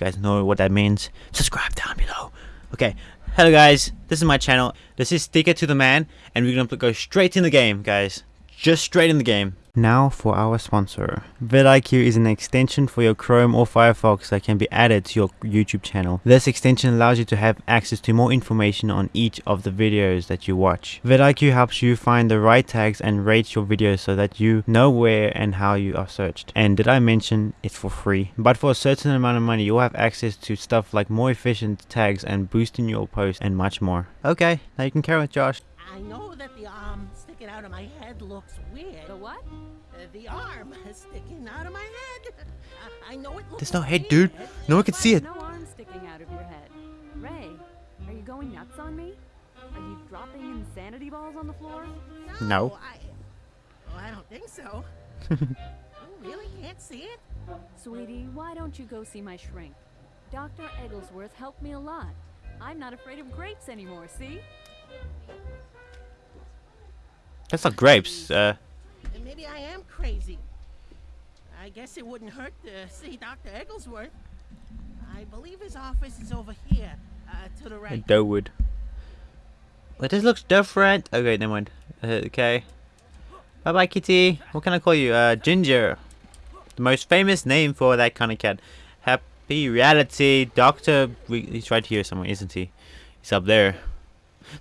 you guys know what that means, subscribe down below. Okay, hello guys, this is my channel. This is Stick It to the Man, and we're gonna go straight in the game, guys. Just straight in the game. Now for our sponsor. vidIQ is an extension for your Chrome or Firefox that can be added to your YouTube channel. This extension allows you to have access to more information on each of the videos that you watch. vidIQ helps you find the right tags and rate your videos so that you know where and how you are searched. And did I mention it's for free? But for a certain amount of money you'll have access to stuff like more efficient tags and boosting your posts and much more. Okay, now you can carry on Josh. I know that the um, arm sticking out of my head looks weird. The what? The arm sticking out of my head. I, I know it looks There's no head, dude. No one can see it. No arm sticking out of your head. Ray, are you going nuts on me? Are you dropping insanity balls on the floor? No. I, well, I don't think so. you really can't see it? Sweetie, why don't you go see my shrink? Dr. Egglesworth helped me a lot. I'm not afraid of grapes anymore, see? That's not grapes. Uh, And Maybe I am crazy. I guess it wouldn't hurt to see Dr. Egglesworth. I believe his office is over here, uh, to the right. Dowood. But this looks different. Okay, never mind. Uh, okay. Bye bye, kitty. What can I call you? Uh, Ginger. The most famous name for that kind of cat. Happy Reality Doctor. We, he's right here somewhere, isn't he? He's up there.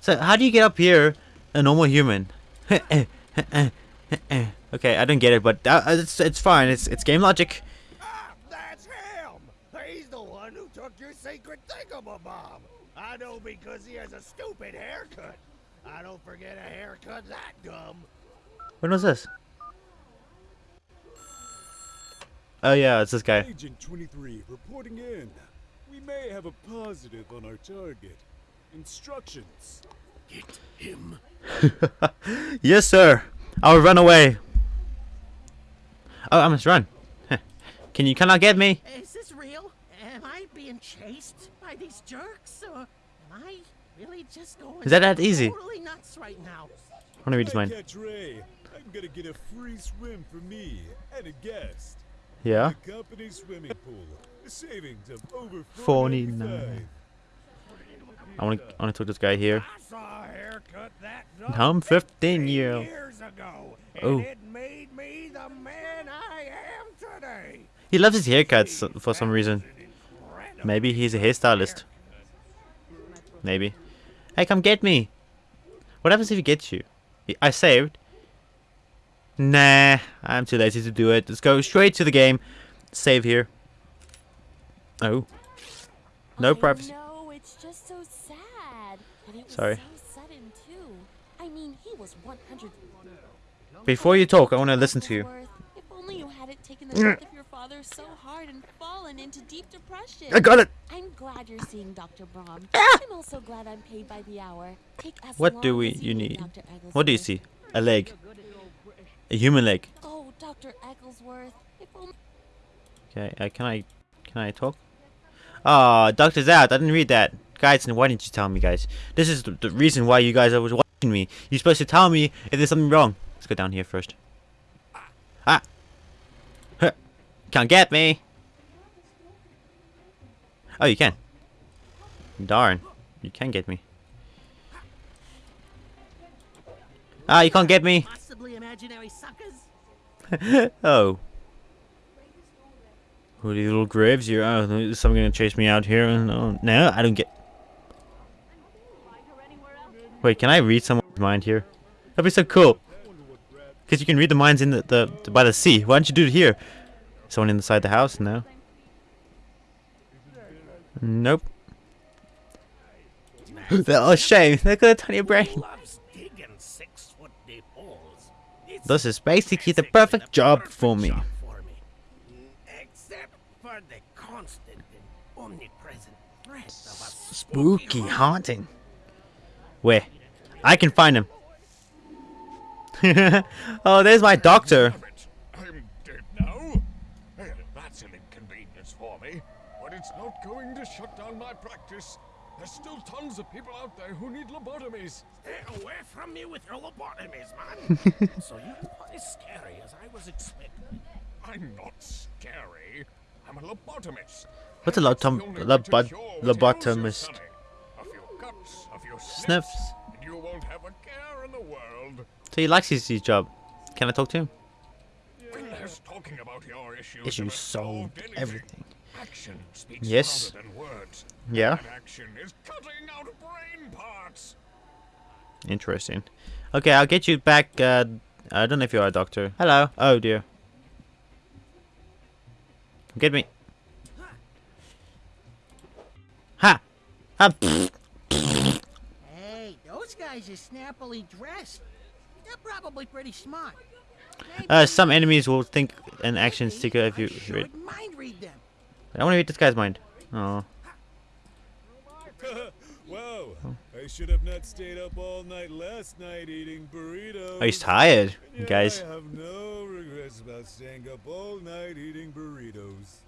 So, how do you get up here? A normal human. okay, I don't get it, but uh, it's it's fine. It's it's game logic. Ah, that's him! He's the one who took your secret thingamabob! I know because he has a stupid haircut. I don't forget a haircut that dumb. When was this? Oh yeah, it's this guy. Agent 23 reporting in. We may have a positive on our target. Instructions. Get him. yes, sir. I'll run away. Oh, I must run. Can you cannot get me? Is this real? Am I being chased by these jerks, or am I really just going Is that that easy? totally nuts right now? I want to read his mind. I'm gonna get a free swim for me and a guest. Yeah. The company swimming pool. A savings of over 49. 4.95. I want to. Want to talk to this guy here. I saw a haircut that dumb I'm 15 year ago, Oh. it made me the man I am today. He loves his haircuts for some reason. Maybe he's a hairstylist. Maybe. Hey, come get me. What happens if he gets you? I saved. Nah, I'm too lazy to do it. Let's go straight to the game. Save here. Oh. No privacy. No, it's just so sad. And it was Sorry. so sudden too. I mean, he was 100. Before you talk, I want to listen to you. If only you hadn't taken the death of your father so hard and fallen into deep depression. I got it. I'm glad you're seeing Dr. Brahm. Ah! I'm also glad I'm paid by the hour. Take as What do we you need? What do you see? A leg. A human leg. Oh, Dr. Egglesworth. If only Okay, uh, can I can I talk? Ah, doctor's out. I didn't read that. Guys, and why didn't you tell me, guys? This is the, the reason why you guys are watching me. You're supposed to tell me if there's something wrong. Let's go down here first. Ah! Huh. Can't get me! Oh, you can. Darn. You can get me. Ah, you can't get me! Possibly imaginary suckers? oh. Who are these little graves here? Oh, is someone gonna chase me out here? No, no, I don't get. Wait, can I read someone's mind here? That'd be so cool. Because you can read the minds in the, the, the by the sea. Why don't you do it here? Someone inside the house? No. Nope. oh shame! Look at the tiny brain. Loves digging six foot deep holes. It's This is basically the perfect job for me. job for me. Except for the constant and omnipresent threat of a Spooky haunting. Where? I can find him. oh, there's my doctor. Damn. I'm dead now. That's an inconvenience for me. But it's not going to shut down my practice. There's still tons of people out there who need lobotomies. Stay away from me with your lobotomies, man. so you're not as scary as I was expecting. I'm not scary. I'm a lobotomist. What's a And that's the lobotom- only way to lobot- what lobotomist? A few cuts, a few Sniffs. And you won't have a care in the world. So he likes his, his job. Can I talk to him? Talking about your issues, Issues solved. Everything. Action speaks Yes. than words. Yeah. That action is cutting out brain parts. Interesting. Okay, I'll get you back. Uh, I don't know if you're a doctor. Hello. Oh dear. Get me. Ha! Ha! Pfft. Guys are snappily dressed. They're probably pretty smart. Maybe Uh, some enemies will think an action sticker if you I read. mind read them. I want to read this guy's mind. Oh. Whoa! I should have not stayed up all night last night eating burritos. Oh, he's tired, Yeah, guys. I have no regrets about staying up all night eating burritos.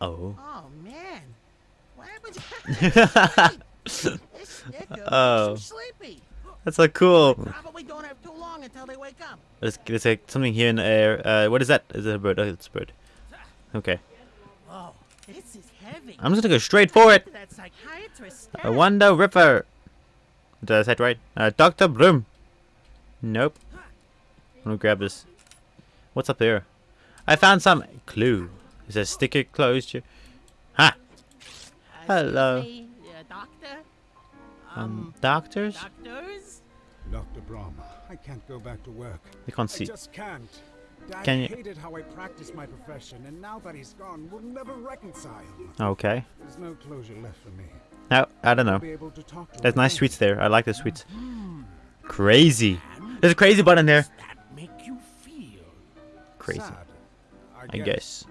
Oh. Oh man, what happened to this sticker Oh. makes them sleepy? That's so cool. Probably don't have too long until they wake up. There's, there's like something here in the air. Uh, what is that? Is it a bird? Oh, it's a bird. Okay. Whoa, this is heavy. I'm just gonna go straight for it. That psychiatrist. A Wonder Ripper. Did I say it right? Uh, Dr. Bloom. Nope. I'm gonna grab this. What's up there? I found some clue. Is a sticker closed here? Ha! Hello. Um, doctors? Doctors. Dr. Brahma, I can't go back to work. They can't I see. just can't. Dad Can you- hated how I practiced my profession, and now that he's gone, we'll never reconcile. Okay. There's no closure left for me. No, I don't know. to to There's nice sweets there. I like the sweets. Crazy. There's a crazy button there. That make you feel? Crazy. Sad, I guess.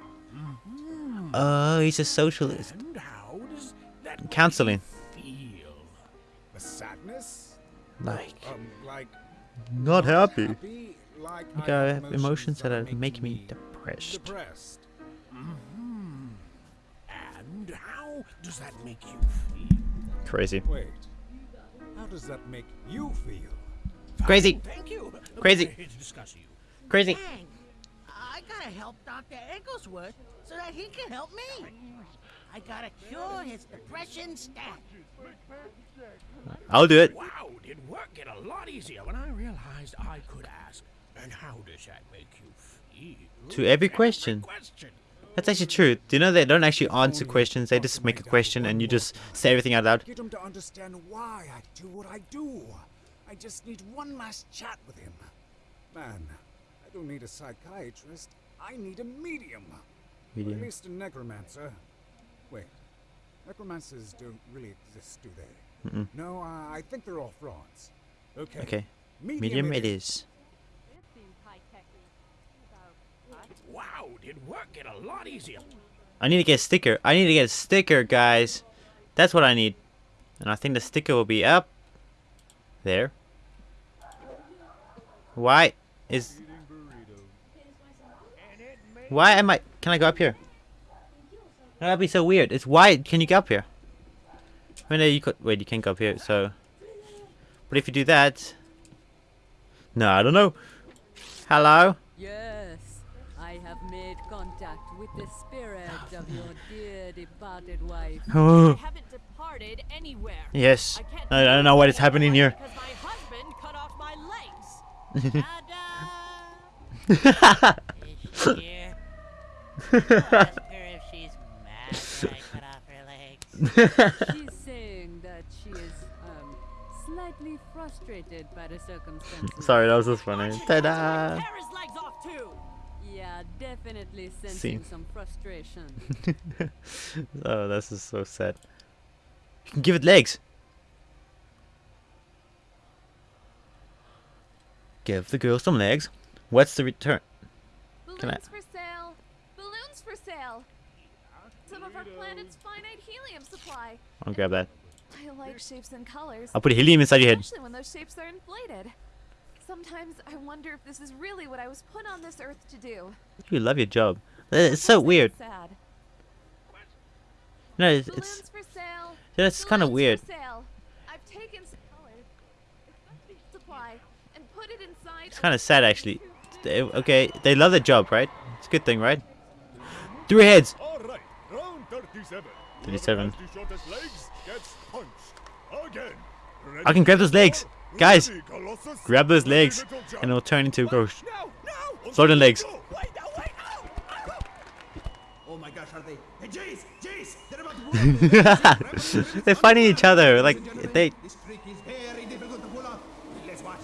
Oh, he's a socialist. And how does that make Counseling. You feel? The sadness? Like, Um, like not happy. happy? Like Like, I I have have emotions that are make making me depressed. depressed. And how does that make you feel? Crazy. Wait, how does that make you feel? Crazy. Thank you. Crazy. We're here to discuss you. Crazy. Dang, I gotta help Dr. Egglesworth so that he can help me. I gotta cure his depression stat. I'll do it. Wow, did work get a lot easier when I realized I could ask. And how does that make you feel? To every That's a question. question. That's actually true. Do you know they don't actually answer questions? They just make a question and you just say everything out loud. Get him to understand why I do what I do. I just need one last chat with him. Man, I don't need a psychiatrist. I need a medium. Or Medium. at least a necromancer. Wait, necromancers don't really exist, do they? Mm-mm. No, uh, I think they're all frauds. Okay. Okay. Medium, Medium it is. This seems high-techy. So, what? Wow, did work get a lot easier. I need to get a sticker. I need to get a sticker, guys. That's what I need. And I think the sticker will be up there. Why is Why am I can I go up here? No, That'd be so weird. It's why can you go up here? Wait, no, you could wait, you can't go up here, so But if you do that No, I don't know. Hello? Yes, I have made contact with the spirit of your dear departed wife. Oh I haven't departed anywhere. yes. I I, I don't know what is happening here. mad cut off her legs. She's saying that she is um slightly frustrated by the circumstances. Sorry, that was just funny. Ta-da! his legs off too. Yeah, definitely sensing Scene. some frustration. oh, this is so sad. You can give it legs. Give the girl some legs. What's the return? Can I- Balloons for sale. Balloons for sale. Some of our planet's finite helium supply. I'll grab that. I like shapes and colors. I'll put helium inside your head. Especially when those shapes are inflated. Sometimes I wonder if this is really what I was put on this earth to do. You love your job. Uh, It's so Sometimes I get weird. Sad. No, it's, it's for sale. that's kind of weird. I've taken some colors, supply, and put it inside. It's kind of sad actually. They- okay, they love their job, right? It's a good thing, right? Three heads. 37. I can grab those legs. Guys, grab those legs and it'll turn into a ghost. Floating legs. Oh, oh. oh my gosh, are they? Hey, jeez, jeez, they're about to They're fighting each other. Like, they. This trick is very difficult to pull off. Let's watch.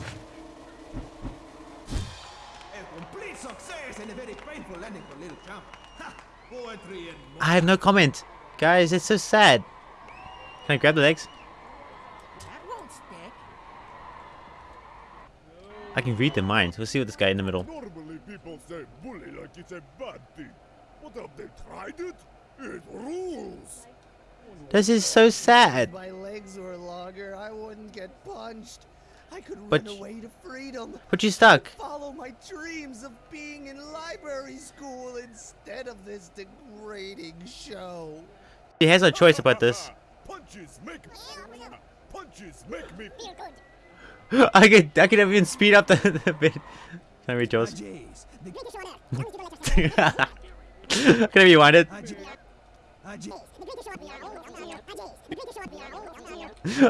A complete success and a very painful landing for little champ. Ha! Poetry and I have no comment, guys. It's so sad. Can I grab the legs? That won't stick. I can read their minds. We'll see what this guy in the middle. Normally people say bully like it's a bad thing. But have they tried it? It rules. This is so sad. My legs were longer, I wouldn't get punched. I could But run away to freedom. But you stuck. Follow my dreams of being in library school instead of this degrading show. He has no choice about this. Punches make me. Punches make me. I could I could even speed up the, the bit. Can I read yours? Can I rewind it?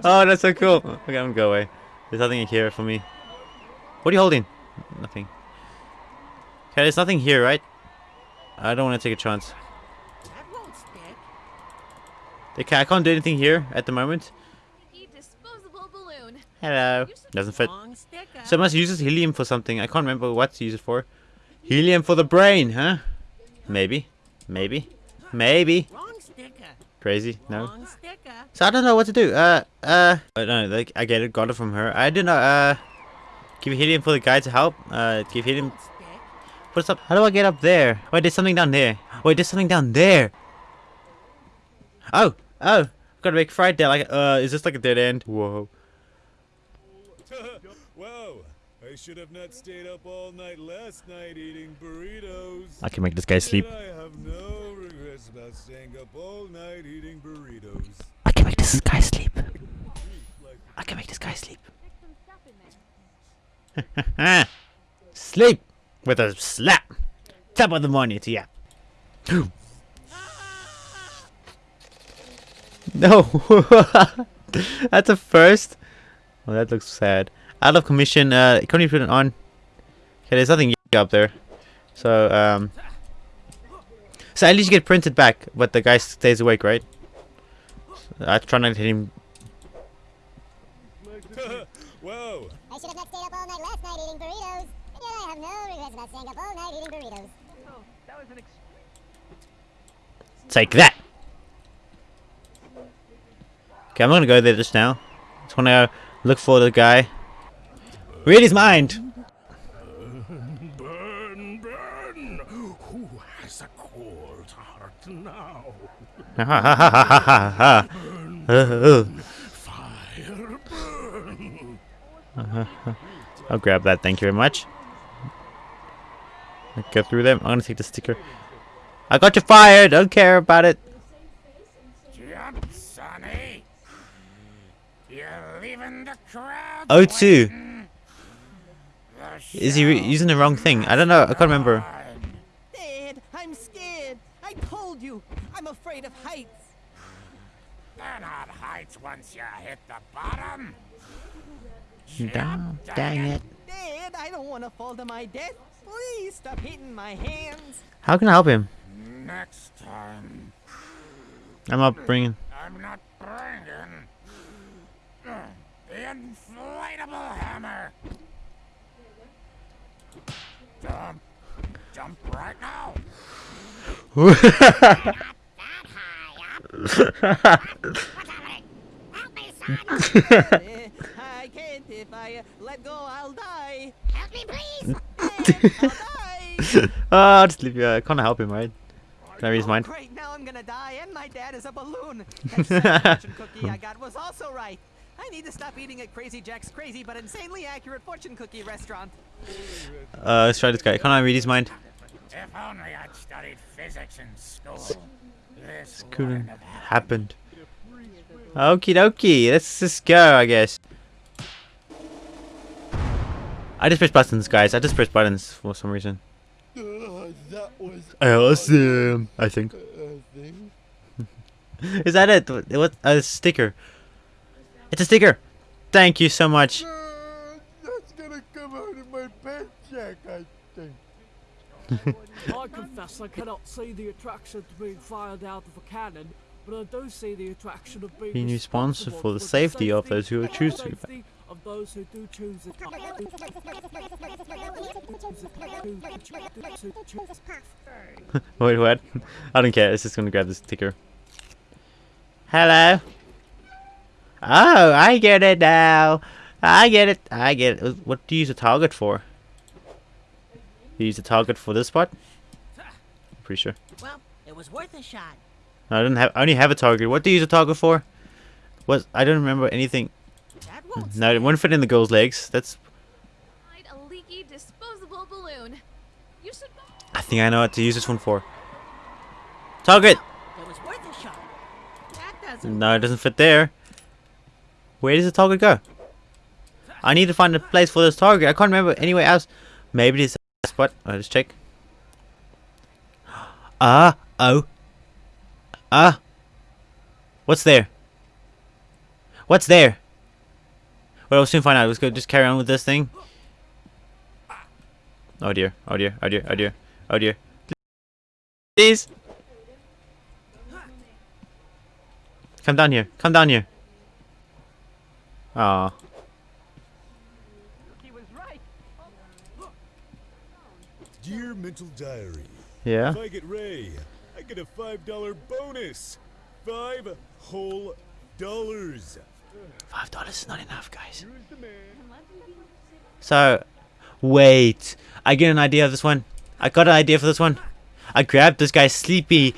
Oh, that's so cool. Okay, I'm gonna go away. There's nothing in here for me. What are you holding? Nothing. Okay, there's nothing here, right? I don't want to take a chance. That won't stick. Okay, I can't do anything here at the moment. Hello. Doesn't fit. So I must use this helium for something. I can't remember what to use it for. Helium for the brain, huh? Maybe. Maybe. Maybe. Crazy. No. So I don't know what to do. Uh, uh, I don't. Like, I get it. Got it from her. I don't know. Uh, give helium for the guy to help. Uh, give helium. What's up? How do I get up there? Wait, there's something down there. Wait, there's something down there. Oh, oh. Gotta make fried there. Like, uh, is this like a dead end? Whoa. wow, I should have not stayed up all night last night eating burritos. I can make this guy sleep. I have no regrets about staying up all night eating burritos. I can make this guy sleep. I can make this guy sleep. sleep with a slap. Top of the morning to ya. no. That's a first. Oh, that looks sad. Out of commission. Uh, can you put it on? Okay, there's nothing up there. So, um. So at least you get printed back, but the guy stays awake, right? I try not to hit him. Whoa, I should have not stayed up all night last night eating burritos. And yet I have no regrets about staying up all night eating burritos. Take that. Okay, I'm gonna go there just now. Just wanna look for the guy. Read his mind. Burn, burn! Who has a cold heart now? Ha ha ha ha ha ha ha. Fire burn! I'll grab that. Thank you very much. Go through them. I'm gonna take the sticker. I got you fired. Don't care about it. O2. Is he re using the wrong thing? I don't know. I can't remember. Dad, I'm scared. I told you. I'm afraid of heights. They're not heights once you hit the bottom. Damn, dang it. Dad, I don't want to fall to my death. Please stop hitting my hands. How can I help him? Next time, I'm not bringing. I'm not bringing the inflatable hammer. Jump, jump right now. I can't. If I uh, let go, I'll die. Help me, please! Dad, I'll die. Oh, just leave you. I can't help him, right? Can I read his Oh, mind? great, now I'm gonna die, and my dad is a balloon. That fortune cookie I got was also right. I need to stop eating at Crazy Jack's crazy but insanely accurate fortune cookie restaurant. Uh, let's try this guy. Can I read his mind? If only I'd studied physics in school. This Couldn't have happened. happened. Okie dokie. Let's just go, I guess. I just press buttons, guys. I just press buttons for some reason. Uh, that That was Awesome. I think. thing. Is that it? What? what- A sticker. It's a sticker. Thank you so much. Uh, that's gonna come out of my paycheck, I think. I confess I cannot see the attraction to being fired out of a cannon, but I do see the attraction of being Being responsible responsible for the the safety of those who and choose to. safety of those who do choose it. Wait, what? I don't care. It's just gonna grab the sticker. Hello. Oh, I get it now. I get it. I get it. What do you use a target for? You use a target for this spot? Pretty sure. Well, it was worth a shot. No, I don't have. I only have a target. What do you use a target for? What? I don't remember anything. That won't No, it wouldn't fit in the girl's legs. That's. A leaky disposable balloon. You should. I think I know what to use this one for. Target. It was worth a shot. That doesn't. No, it doesn't fit there. Where does the target go? I need to find a place for this target. I can't remember anywhere else. Maybe this spot. I'll just check. Ah, oh. Ah. What's there? What's there? Well, we'll soon find out. Let's go just carry on with this thing. Oh dear, oh dear, oh dear, oh dear, oh dear. Please. Come down here. Come down here. Aw. Dear mental diary. Yeah? If I get Ray, I get a five dollar bonus. Five whole dollars. Five dollars is not enough, guys. So, wait. I get an idea of this one. I got an idea for this one. I grabbed this guy's sleepy,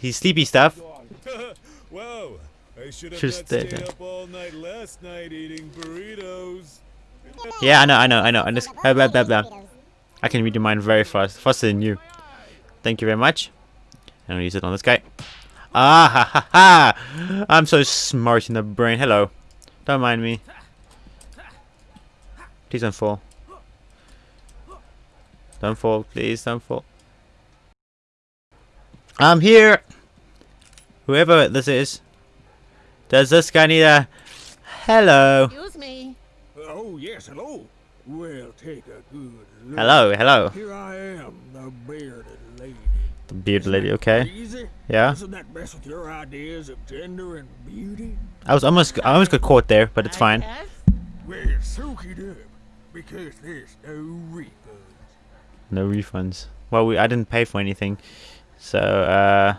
his sleepy stuff. Eating burritos. Yeah, I know, I know, I know. I just blah, blah, blah, blah. I can read your mind very fast, faster than you. Thank you very much. And I'll use it on this guy. Ah ha ha ha! I'm so smart in the brain. Hello. Don't mind me. Please don't fall. Don't fall, please don't fall. I'm here! Whoever this is. Does this guy need a... Hello. Excuse me. Oh, yes, hello. Well, take a good look. Hello, hello. Here I am, the bearded lady. The beard lady, okay. Easy? Yeah. Doesn't that mess with your ideas of gender and beauty? I was almost I almost got caught there, but it's fine. Yes? Well, soak it up, because there's no refunds. No refunds. Well, we I didn't pay for anything, so uh,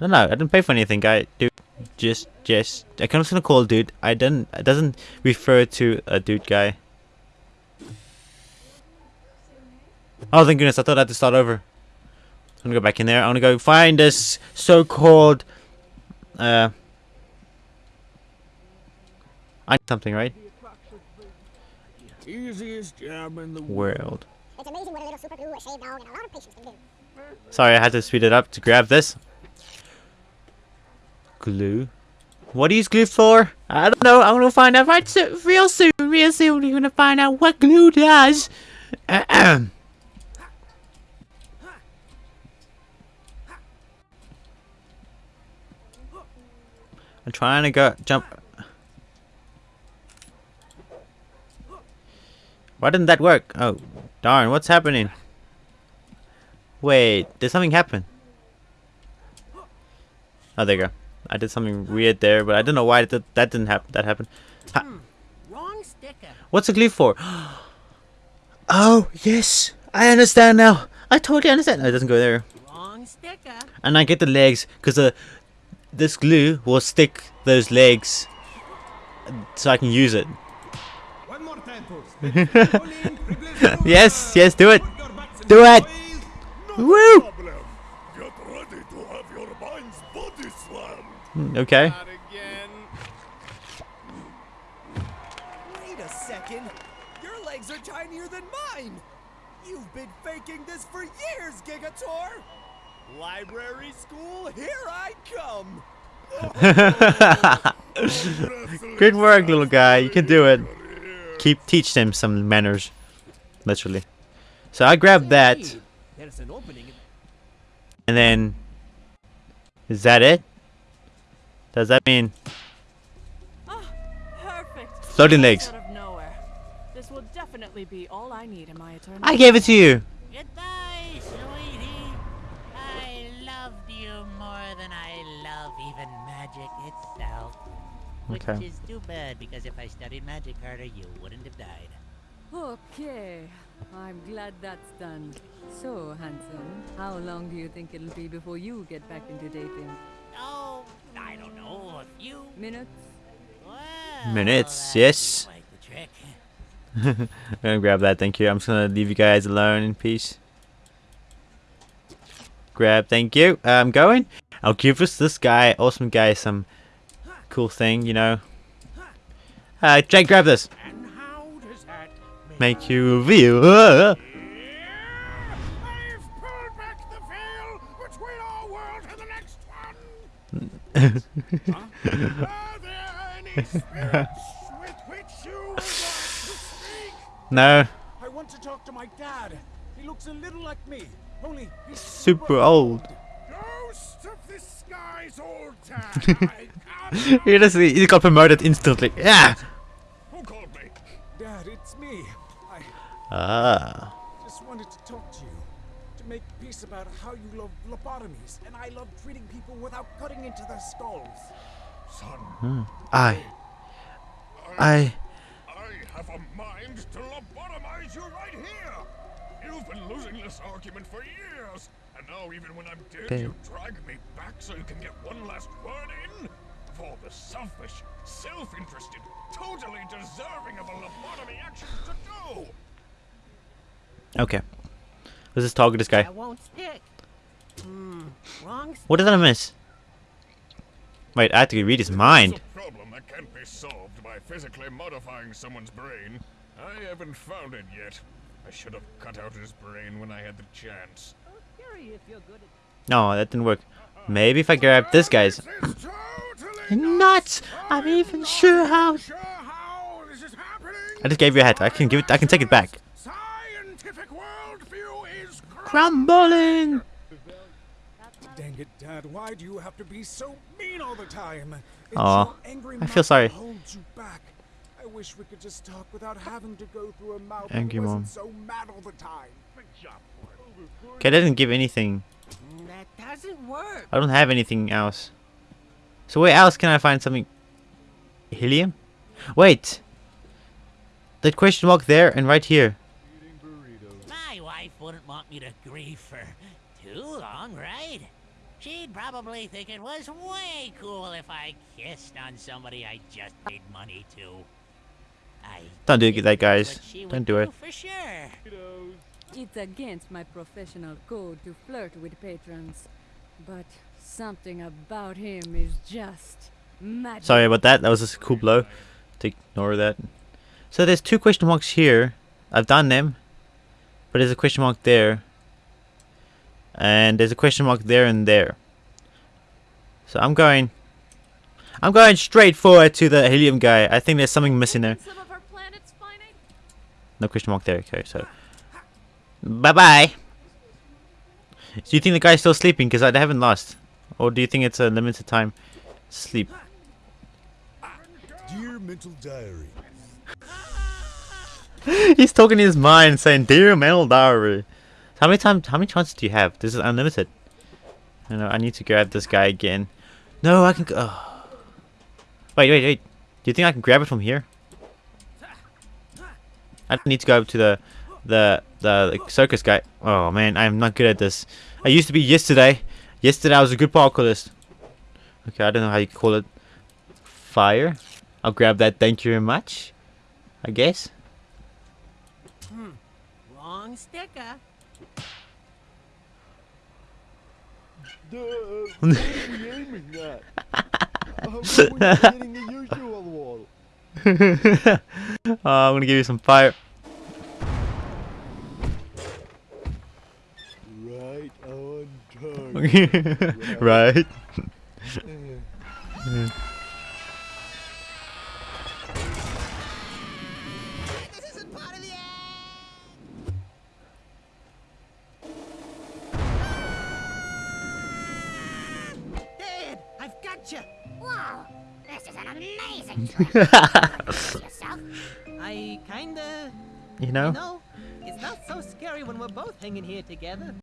I don't know. I didn't pay for anything, guy. Dude, just just I kind of gonna call dude. I didn't. It doesn't refer to a dude guy. Oh, thank goodness! I thought I had to start over. I'm gonna go back in there. I'm gonna go find this so-called uh. I need something right. Easiest job in the World. It's amazing what a little super glue, a shaved dog, and a lot of patience can do. Sorry, I had to speed it up to grab this. Glue. What use glue for? I don't know. I'm gonna find out right so real soon. Real soon, we're gonna find out what glue does. Ahem. I'm trying to go jump. Why didn't that work? Oh, darn! What's happening? Wait, did something happen? Oh, there you go. I did something weird there, but I don't know why that that didn't happen. That happened. Ha hmm, Wrong sticker. What's the glue for? Oh yes, I understand now. I totally understand. No, it doesn't go there. Wrong sticker. And I get the legs because the this glue will stick those legs, so I can use it. One more time, yes, yes, do it, do it. Woo! Problem. Get ready to have your mind's body slammed. Mm, Hmm. Okay. Wait a second. Your legs are tinier than mine. You've been faking this for years, Gigator. Library school, here I come. Good work, little guy. You can do it. Keep teach them some manners. Literally. So I grabbed that, There's an opening. in- and then is that it? Does that mean ah, Perfect. Floating legs. Out of nowhere. This will definitely be all I need in my eternal. I gave it to you? Goodbye, sweetie. I loved you more than I love even magic itself. Which Okay. is too bad because if I studied magic harder, you wouldn't have died. Okay, I'm glad that's done. So, handsome, how long do you think it'll be before you get back into dating? I don't know, a few Minutes? Well, Minutes, that's yes. quite the trick. I'm gonna grab that, thank you. I'm just gonna leave you guys alone in peace. Grab, thank you. Uh, I'm going. I'll give us this guy, awesome guy, some cool thing, you know. Uh, Jake, grab this. And how does that Make you reveal. no, I want to talk to my dad. He looks a little like me, only he's super old. Ghost of the skies, old dad. He just he got promoted instantly. Yeah. Who called me? Dad, it's me. I Ah. just wanted to talk to you. To make peace about how you love lobotomies, and I love without cutting into their skulls. Son, Hmm. I. I. I have a mind to lobotomize you right here! You've been losing this argument for years, and now even when I'm dead, Damn. you drag me back so you can get one last word in? Of all the selfish, self-interested, totally deserving of a lobotomy action to do! Okay. Let's just talk to this guy. That won't stick. Hmm, wrong What did I miss? Wait, I have to read his mind. It's a problem that can't be solved by physically modifying someone's brain. I haven't found it yet. I should have cut out his brain when I had the chance. No, that didn't work. Maybe if I grab this guy's. Nuts! I'm even sure how. I just gave you a hat. I can give it. I can take it back. Scientific worldview is Crumbling. Dang it, Dad, why do you have to be so mean all the time? It's Aw, your angry I feel sorry. holds you back. I wish we could just talk without having to go through a mouth Angry mom. so mad all the time. Okay, I didn't give anything. That doesn't work. I don't have anything else. So where else can I find something? Helium? Wait. That question mark there and right here. My wife wouldn't want me to grieve for too long, right? She'd probably think it was way cool if I kissed on somebody I just paid money to. I Don't do that, guys. what Don't would do it. For sure. It's against my professional code to flirt with patrons, but something about him is just magic. Sorry about that. That was just a cool blow. To ignore that. So there's two question marks here. I've done them. But there's a question mark there. And there's a question mark there and there. So I'm going... I'm going straight forward to the helium guy. I think there's something missing there. Some of our planet's finite. No question mark there. Okay, so... Bye-bye! Do you think the guy's still sleeping? Because I haven't lost. Or do you think it's a limited time sleep? Dear mental diary, He's talking in his mind, saying, "Dear mental diary." How many times? How many chances do you have? This is unlimited. I know. I need to grab this guy again. No, I can. Oh. Wait, wait, wait. Do you think I can grab it from here? I need to go up to the, the, the, the circus guy. Oh man, I'm not good at this. I used to be yesterday. Yesterday I was a good parkourist. Okay, I don't know how you call it. Fire. I'll grab that. Thank you very much. I guess. Hmm. Wrong sticker. Duh, what are we aiming at? We hitting the usual wall? oh, I'm gonna give you some fire. Right on target. right. gotcha! I kinda. You know? You know, it's not so scary when we're both hanging here together.